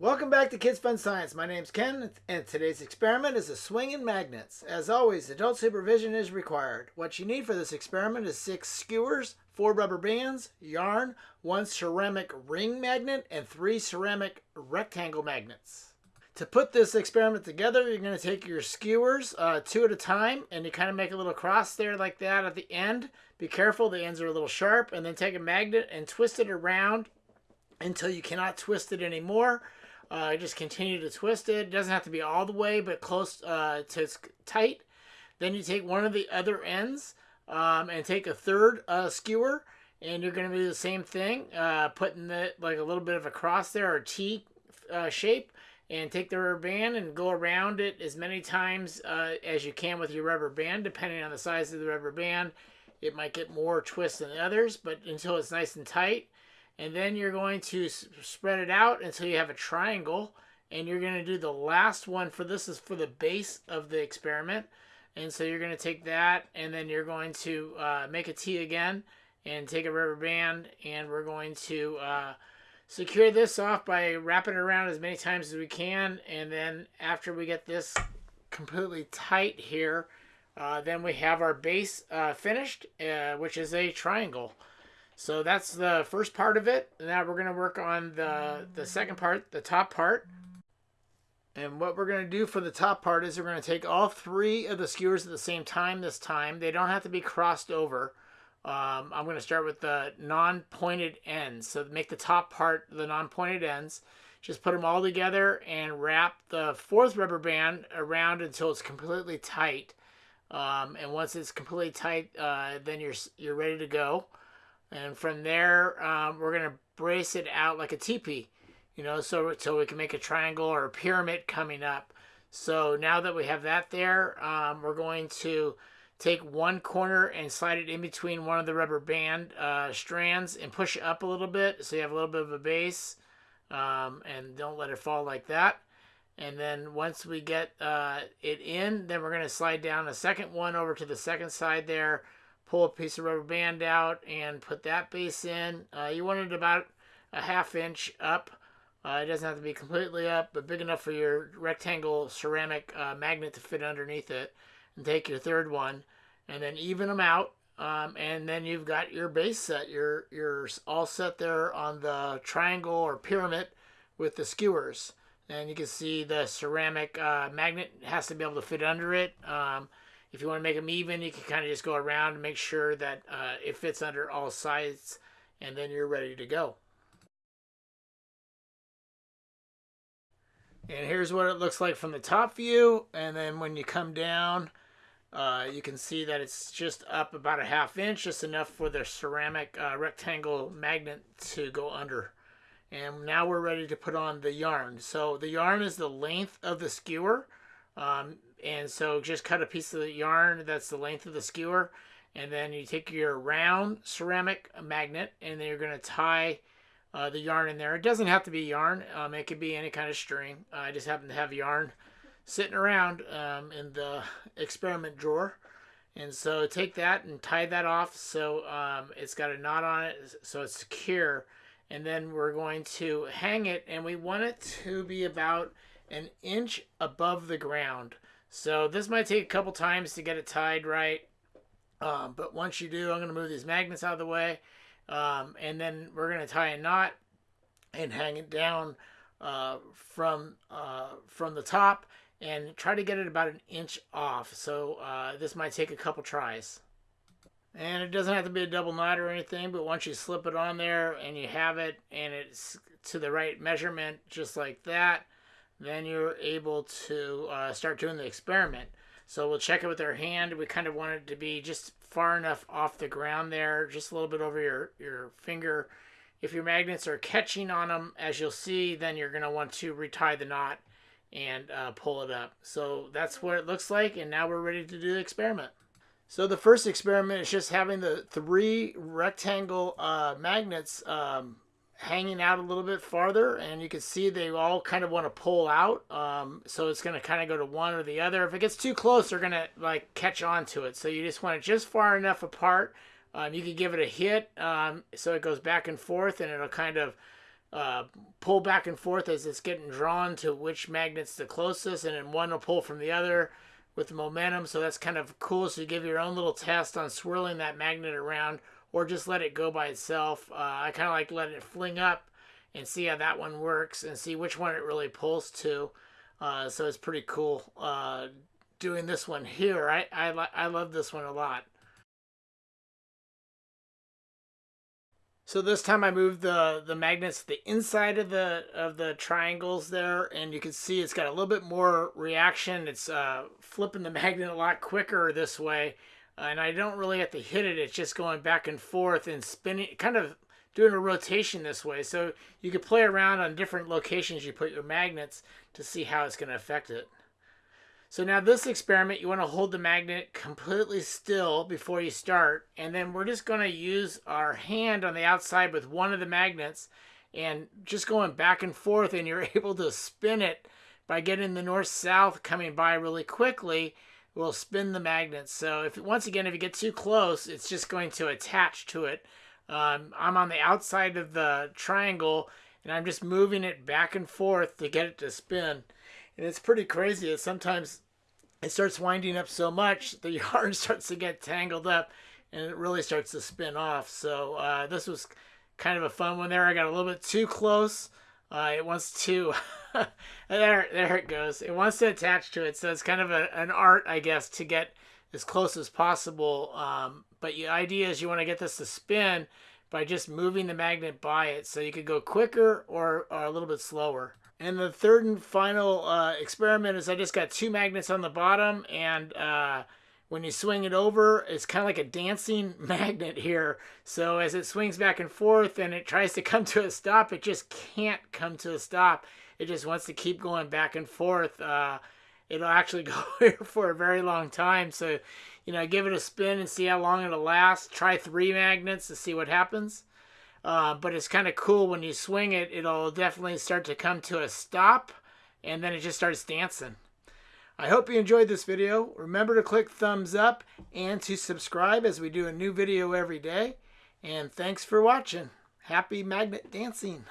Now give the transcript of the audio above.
Welcome back to Kids Fun Science. My name's Ken, and today's experiment is a swing swinging magnets. As always, adult supervision is required. What you need for this experiment is six skewers, four rubber bands, yarn, one ceramic ring magnet, and three ceramic rectangle magnets. To put this experiment together, you're going to take your skewers uh, two at a time, and you kind of make a little cross there like that at the end. Be careful, the ends are a little sharp, and then take a magnet and twist it around until you cannot twist it anymore. Uh, just continue to twist it. It doesn't have to be all the way, but close uh, to tight. Then you take one of the other ends um, and take a third uh, skewer, and you're going to do the same thing, uh, putting the, like a little bit of a cross there or T uh, shape, and take the rubber band and go around it as many times uh, as you can with your rubber band, depending on the size of the rubber band. It might get more twist than others, but until it's nice and tight and then you're going to spread it out until you have a triangle and you're going to do the last one for this is for the base of the experiment. And so you're going to take that and then you're going to uh, make a T again and take a rubber band and we're going to uh, secure this off by wrapping it around as many times as we can. And then after we get this completely tight here uh, then we have our base uh, finished uh, which is a triangle so that's the first part of it. Now we're going to work on the, the second part, the top part. And what we're going to do for the top part is we're going to take all three of the skewers at the same time this time. They don't have to be crossed over. Um, I'm going to start with the non-pointed ends. So make the top part the non-pointed ends. Just put them all together and wrap the fourth rubber band around until it's completely tight. Um, and once it's completely tight, uh, then you're, you're ready to go. And from there, um, we're going to brace it out like a teepee, you know, so, so we can make a triangle or a pyramid coming up. So now that we have that there, um, we're going to take one corner and slide it in between one of the rubber band uh, strands and push it up a little bit so you have a little bit of a base um, and don't let it fall like that. And then once we get uh, it in, then we're going to slide down a second one over to the second side there pull a piece of rubber band out and put that base in. Uh, you want it about a half inch up. Uh, it doesn't have to be completely up, but big enough for your rectangle ceramic uh, magnet to fit underneath it. And take your third one and then even them out. Um, and then you've got your base set. You're, you're all set there on the triangle or pyramid with the skewers. And you can see the ceramic uh, magnet has to be able to fit under it. Um, if you want to make them even, you can kind of just go around and make sure that uh, it fits under all sides, and then you're ready to go. And here's what it looks like from the top view, and then when you come down, uh, you can see that it's just up about a half inch, just enough for the ceramic uh, rectangle magnet to go under. And now we're ready to put on the yarn. So the yarn is the length of the skewer. Um, and so just cut a piece of the yarn that's the length of the skewer and then you take your round ceramic magnet and then you're going to tie uh, the yarn in there. It doesn't have to be yarn. Um, it could be any kind of string. Uh, I just happen to have yarn sitting around um, in the experiment drawer. And so take that and tie that off so um, it's got a knot on it so it's secure. And then we're going to hang it and we want it to be about an inch above the ground. So this might take a couple times to get it tied right. Um, but once you do, I'm going to move these magnets out of the way. Um, and then we're going to tie a knot and hang it down uh, from, uh, from the top and try to get it about an inch off. So uh, this might take a couple tries. And it doesn't have to be a double knot or anything, but once you slip it on there and you have it and it's to the right measurement, just like that, then you're able to uh, start doing the experiment. So we'll check it with our hand. We kind of want it to be just far enough off the ground there, just a little bit over your, your finger. If your magnets are catching on them, as you'll see, then you're going to want to retie the knot and uh, pull it up. So that's what it looks like, and now we're ready to do the experiment. So the first experiment is just having the three rectangle uh, magnets um, hanging out a little bit farther and you can see they all kind of want to pull out um, so it's going to kind of go to one or the other if it gets too close they're going to like catch on to it so you just want it just far enough apart um, you can give it a hit um, so it goes back and forth and it'll kind of uh, pull back and forth as it's getting drawn to which magnet's the closest, and then one will pull from the other with the momentum. So that's kind of cool. So you give your own little test on swirling that magnet around or just let it go by itself. Uh, I kind of like letting it fling up and see how that one works and see which one it really pulls to. Uh, so it's pretty cool uh, doing this one here. I, I, I love this one a lot. So this time I moved the, the magnets to the inside of the of the triangles there, and you can see it's got a little bit more reaction. It's uh, flipping the magnet a lot quicker this way, and I don't really have to hit it. It's just going back and forth and spinning, kind of doing a rotation this way. So you could play around on different locations you put your magnets to see how it's going to affect it. So now this experiment, you want to hold the magnet completely still before you start. And then we're just going to use our hand on the outside with one of the magnets and just going back and forth and you're able to spin it by getting the north-south coming by really quickly will spin the magnet. So if once again, if you get too close, it's just going to attach to it. Um, I'm on the outside of the triangle and I'm just moving it back and forth to get it to spin. And it's pretty crazy. It sometimes it starts winding up so much, the yarn starts to get tangled up and it really starts to spin off. So uh, this was kind of a fun one there. I got a little bit too close. Uh, it wants to, there, there it goes. It wants to attach to it. So it's kind of a, an art, I guess, to get as close as possible. Um, but the idea is you want to get this to spin by just moving the magnet by it. So you could go quicker or, or a little bit slower. And the third and final uh, experiment is I just got two magnets on the bottom and uh, when you swing it over, it's kind of like a dancing magnet here. So as it swings back and forth and it tries to come to a stop, it just can't come to a stop. It just wants to keep going back and forth. Uh, it'll actually go here for a very long time. So, you know, give it a spin and see how long it'll last. Try three magnets to see what happens. Uh, but it's kind of cool when you swing it, it'll definitely start to come to a stop and then it just starts dancing. I hope you enjoyed this video. Remember to click thumbs up and to subscribe as we do a new video every day. And thanks for watching. Happy magnet dancing.